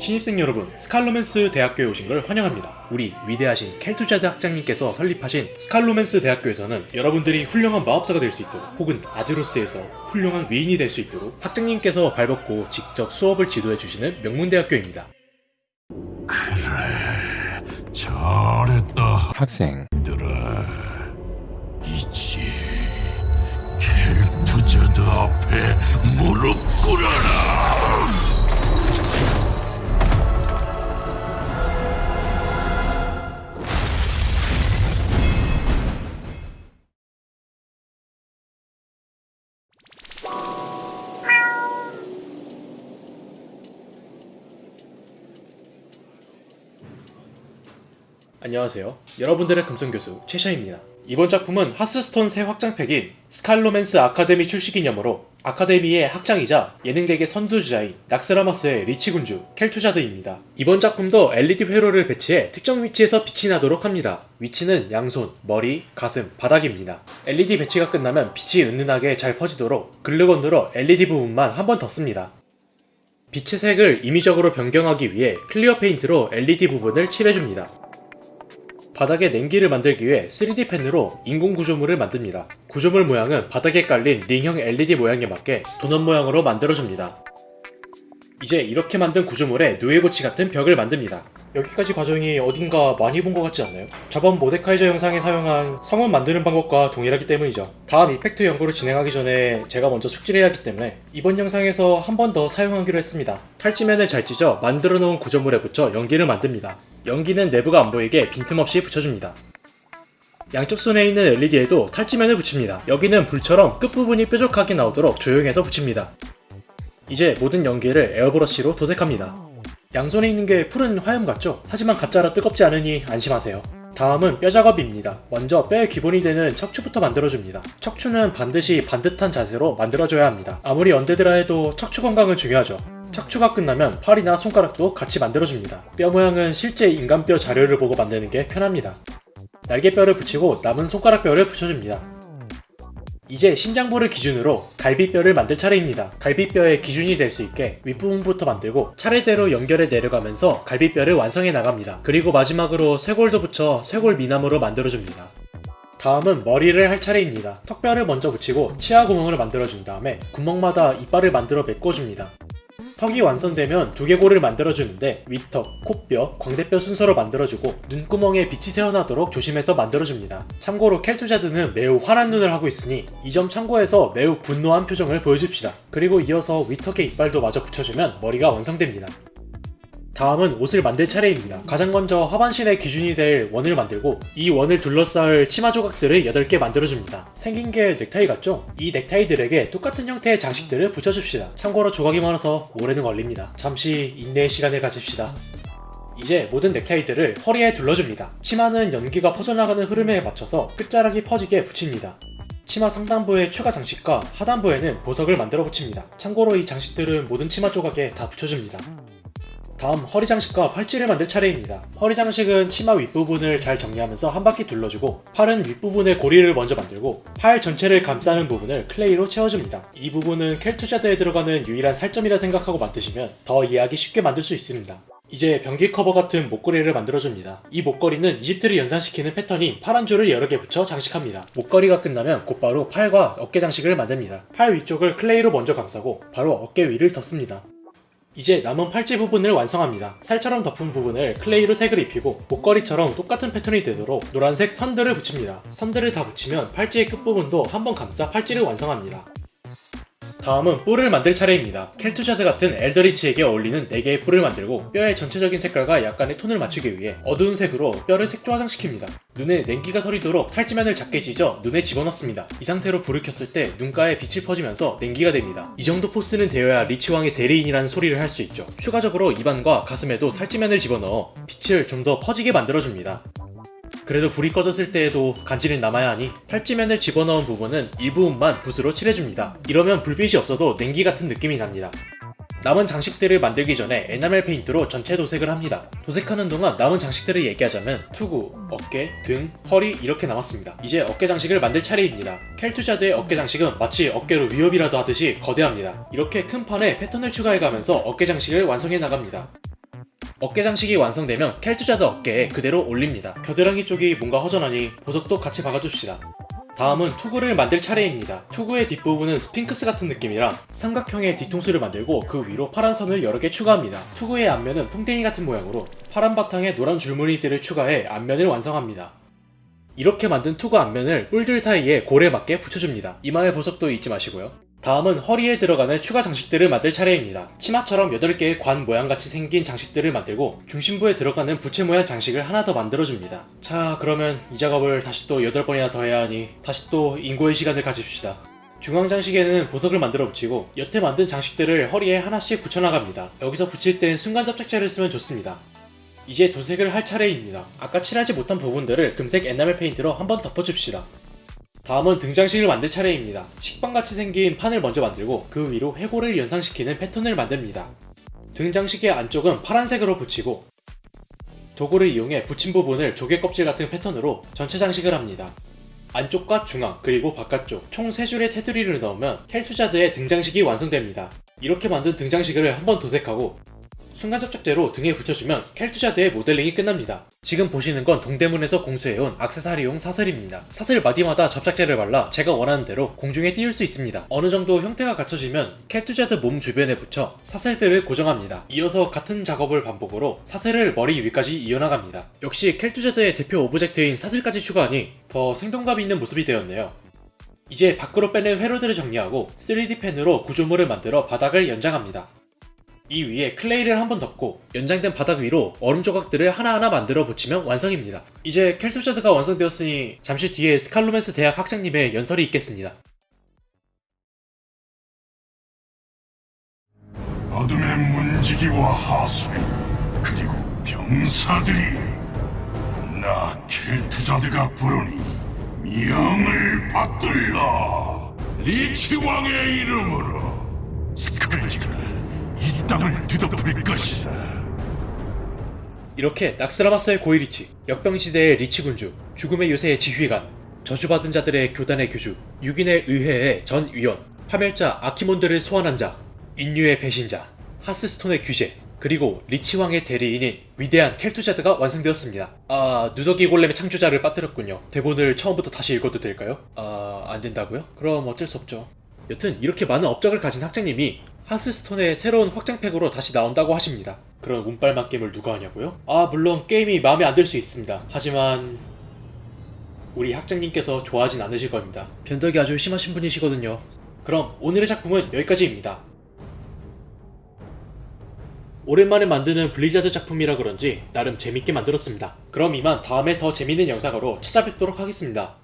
신입생 여러분, 스칼로맨스 대학교에 오신 걸 환영합니다. 우리 위대하신 켈투자드 학장님께서 설립하신 스칼로맨스 대학교에서는 여러분들이 훌륭한 마법사가 될 수 있도록 혹은 아제로스에서 훌륭한 위인이 될 수 있도록 학장님께서 발벗고 직접 수업을 지도해 주시는 명문대학교입니다. 잘했다 학생 들아 이제 켈투자드 앞에 무릎 꿇어라 안녕하세요. 여러분들의 금성교수 최샤입니다. 이번 작품은 하스스톤 새 확장팩인 스칼로맨스 아카데미 출시 기념으로 아카데미의 학장이자 언데드계 선두주자인 낙스라마스의 리치군주 켈투자드입니다. 이번 작품도 LED 회로를 배치해 특정 위치에서 빛이 나도록 합니다. 위치는 양손, 머리, 가슴, 바닥입니다. LED 배치가 끝나면 빛이 은은하게 잘 퍼지도록 glue gun으로 LED 부분만 한 번 덮습니다. 빛의 색을 임의적으로 변경하기 위해 clear paint로 LED 부분을 칠해줍니다. 바닥에 냉기를 만들기 위해 3D 펜으로 인공 구조물을 만듭니다. 구조물 모양은 바닥에 깔린 링형 LED 모양에 맞게 도넛 모양으로 만들어줍니다. 이제 이렇게 만든 구조물에 누에고치 같은 벽을 만듭니다. 여기까지 과정이 어딘가 많이 본 것 같지 않나요? 저번 모데카이저 영상에 사용한 성원 만드는 방법과 동일하기 때문이죠. 다음 이펙트 연구를 진행하기 전에 제가 먼저 숙지를 해야 하기 때문에 이번 영상에서 한 번 더 사용하기로 했습니다. 탈지면을 잘 찢어 만들어 놓은 구조물에 붙여 연기를 만듭니다. 연기는 내부가 안 보이게 빈틈없이 붙여줍니다. 양쪽 손에 있는 LED에도 탈지면을 붙입니다. 여기는 불처럼 끝부분이 뾰족하게 나오도록 조용해서 붙입니다. 이제 모든 연기를 에어브러쉬로 도색합니다. 양손에 있는 게 푸른 화염 같죠? 하지만 가짜라 뜨겁지 않으니 안심하세요. 다음은 뼈 작업입니다. 먼저 뼈의 기본이 되는 척추부터 만들어줍니다. 척추는 반드시 반듯한 자세로 만들어줘야 합니다. 아무리 언데드라 해도 척추 건강은 중요하죠. 척추가 끝나면 팔이나 손가락도 같이 만들어줍니다. 뼈 모양은 실제 인간뼈 자료를 보고 만드는 게 편합니다. 날개뼈를 붙이고 남은 손가락뼈를 붙여줍니다. 이제 심장부를 기준으로 갈비뼈를 만들 차례입니다. 갈비뼈의 기준이 될 수 있게 윗부분부터 만들고 차례대로 연결해 내려가면서 갈비뼈를 완성해 나갑니다. 그리고 마지막으로 쇄골도 붙여 쇄골 미남으로 만들어줍니다. 다음은 머리를 할 차례입니다. 턱뼈를 먼저 붙이고 치아 구멍을 만들어준 다음에 구멍마다 이빨을 만들어 메꿔줍니다. 턱이 완성되면 두개골을 만들어주는데 윗턱, 코뼈, 광대뼈 순서로 만들어주고 눈구멍에 빛이 새어나도록 조심해서 만들어줍니다. 참고로 켈투자드는 매우 환한 눈을 하고 있으니 이 점 참고해서 매우 분노한 표정을 보여줍시다. 그리고 이어서 윗턱에 이빨도 마저 붙여주면 머리가 완성됩니다. 다음은 옷을 만들 차례입니다. 가장 먼저 하반신의 기준이 될 원을 만들고 이 원을 둘러싸을 치마 조각들을 8개 만들어줍니다. 생긴 게 넥타이 같죠? 이 넥타이들에게 똑같은 형태의 장식들을 붙여줍시다. 참고로 조각이 많아서 오래는 걸립니다. 잠시 인내의 시간을 가집시다. 이제 모든 넥타이들을 허리에 둘러줍니다. 치마는 연기가 퍼져나가는 흐름에 맞춰서 끝자락이 퍼지게 붙입니다. 치마 상단부에 추가 장식과 하단부에는 보석을 만들어 붙입니다. 참고로 이 장식들은 모든 치마 조각에 다 붙여줍니다. 다음 허리 장식과 팔찌를 만들 차례입니다. 허리 장식은 치마 윗부분을 잘 정리하면서 한 바퀴 둘러주고 팔은 윗부분에 고리를 먼저 만들고 팔 전체를 감싸는 부분을 clay로 채워줍니다. 이 부분은 켈투자드에 들어가는 유일한 살점이라 생각하고 만드시면 더 이해하기 쉽게 만들 수 있습니다. 이제 변기 커버 같은 목걸이를 만들어줍니다. 이 목걸이는 이집트를 연상시키는 패턴인 파란 줄을 여러 개 붙여 장식합니다. 목걸이가 끝나면 곧바로 팔과 어깨 장식을 만듭니다. 팔 위쪽을 clay로 먼저 감싸고 바로 어깨 위를 덮습니다. 이제 남은 팔찌 부분을 완성합니다. 살처럼 덮은 부분을 clay로 색을 입히고 목걸이처럼 똑같은 패턴이 되도록 노란색 선들을 붙입니다. 선들을 다 붙이면 팔찌의 끝부분도 한번 감싸 팔찌를 완성합니다. 다음은 뿔을 만들 차례입니다. 켈투자드 같은 elder lich에게 어울리는 4개의 뿔을 만들고 뼈의 전체적인 색깔과 약간의 톤을 맞추기 위해 어두운 색으로 뼈를 색조 화장시킵니다. 눈에 냉기가 서리도록 탈지면을 작게 찢어 눈에 집어넣습니다. 이 상태로 불을 켰을 때 눈가에 빛이 퍼지면서 냉기가 됩니다. 이 정도 force는 되어야 리치왕의 대리인이라는 소리를 할 수 있죠. 추가적으로 입안과 가슴에도 탈지면을 집어넣어 빛을 좀 더 퍼지게 만들어줍니다. 그래도 불이 꺼졌을 때에도 간지는 남아야 하니 탈지면을 집어넣은 부분은 일부분만 붓으로 칠해줍니다. 이러면 불빛이 없어도 냉기 같은 느낌이 납니다. 남은 장식들을 만들기 전에 에나멜 페인트로 전체 도색을 합니다. 도색하는 동안 남은 장식들을 얘기하자면 투구, 어깨, 등, 허리 이렇게 남았습니다. 이제 어깨 장식을 만들 차례입니다. 켈투자드의 어깨 장식은 마치 어깨로 위협이라도 하듯이 거대합니다. 이렇게 큰 판에 패턴을 추가해가면서 어깨 장식을 완성해 나갑니다. 어깨 장식이 완성되면 켈투자드 어깨에 그대로 올립니다. 겨드랑이 쪽이 뭔가 허전하니 보석도 같이 박아줍시다. 다음은 투구를 만들 차례입니다. 투구의 뒷부분은 스핑크스 같은 느낌이라 삼각형의 뒤통수를 만들고 그 위로 파란 선을 여러 개 추가합니다. 투구의 앞면은 풍뎅이 같은 모양으로 파란 바탕에 노란 줄무늬들을 추가해 앞면을 완성합니다. 이렇게 만든 투구 앞면을 뿔들 사이에 골에 맞게 붙여줍니다. 이마의 보석도 잊지 마시고요. 다음은 허리에 들어가는 추가 장식들을 만들 차례입니다. 치마처럼 8개의 관 모양같이 생긴 장식들을 만들고 중심부에 들어가는 부채 모양 장식을 하나 더 만들어줍니다. 자 그러면 이 작업을 다시 또 8번이나 더 해야 하니 다시 또 인고의 시간을 가집시다. 중앙 장식에는 보석을 만들어 붙이고 여태 만든 장식들을 허리에 하나씩 붙여나갑니다. 여기서 붙일 땐 순간 접착제를 쓰면 좋습니다. 이제 도색을 할 차례입니다. 아까 칠하지 못한 부분들을 금색 에나멜 페인트로 한번 덮어줍시다. 다음은 등장식을 만들 차례입니다. 식빵같이 생긴 판을 먼저 만들고 그 위로 회고를 연상시키는 패턴을 만듭니다. 등장식의 안쪽은 파란색으로 붙이고 도구를 이용해 붙인 부분을 조개 껍질 같은 패턴으로 전체 장식을 합니다. 안쪽과 중앙 그리고 바깥쪽 총 3줄의 테두리를 넣으면 켈투자드의 등장식이 완성됩니다. 이렇게 만든 등장식을 한 번 도색하고 순간 접착제로 등에 붙여주면 켈투자드의 모델링이 끝납니다. 지금 보시는 건 동대문에서 공수해온 악세사리용 사슬입니다. 사슬 마디마다 접착제를 발라 제가 원하는 대로 공중에 띄울 수 있습니다. 어느 정도 형태가 갖춰지면 켈투자드 몸 주변에 붙여 사슬들을 고정합니다. 이어서 같은 작업을 반복으로 사슬을 머리 위까지 이어나갑니다. 역시 켈투자드의 대표 object인 사슬까지 추가하니 더 생동감 있는 모습이 되었네요. 이제 밖으로 빼낸 회로들을 정리하고 3D 펜으로 구조물을 만들어 바닥을 연장합니다. 이 위에 clay를 한 번 덮고 연장된 바닥 위로 얼음 조각들을 하나하나 만들어 붙이면 완성입니다. 이제 켈투자드가 완성되었으니 잠시 뒤에 스칼로맨스 대학 학장님의 연설이 있겠습니다. 어둠의 문지기와 하수인 그리고 병사들이 나 켈투자드가 부르니 명을 받들라 리치 왕의 이름으로 스컬지가 이 땅을 뒤덮을 것이다 이렇게 낙스라마스의 고이리치, 역병시대의 리치군주, 죽음의 요새의 지휘관, 저주받은 자들의 교단의 교주, 6인의 의회의 전 위원, 파멸자 아키몬드를 소환한 자, 인류의 배신자, 하스스톤의 규제, 그리고 리치왕의 대리인인 위대한 켈투자드가 완성되었습니다. 아, 누더기 골렘의 창조자를 빠뜨렸군요. 대본을 처음부터 다시 읽어도 될까요? 아, 안 된다고요? 그럼 어쩔 수 없죠. 여튼 이렇게 많은 업적을 가진 학장님이 하스스톤의 새로운 확장팩으로 다시 나온다고 하십니다. 그런 운빨만 게임을 누가 하냐고요? 아 물론 게임이 마음에 안 들 수 있습니다. 하지만 우리 학장님께서 좋아하진 않으실 겁니다. 변덕이 아주 심하신 분이시거든요. 그럼 오늘의 작품은 여기까지입니다. 오랜만에 만드는 블리자드 작품이라 그런지 나름 재밌게 만들었습니다. 그럼 이만 다음에 더 재밌는 영상으로 찾아뵙도록 하겠습니다.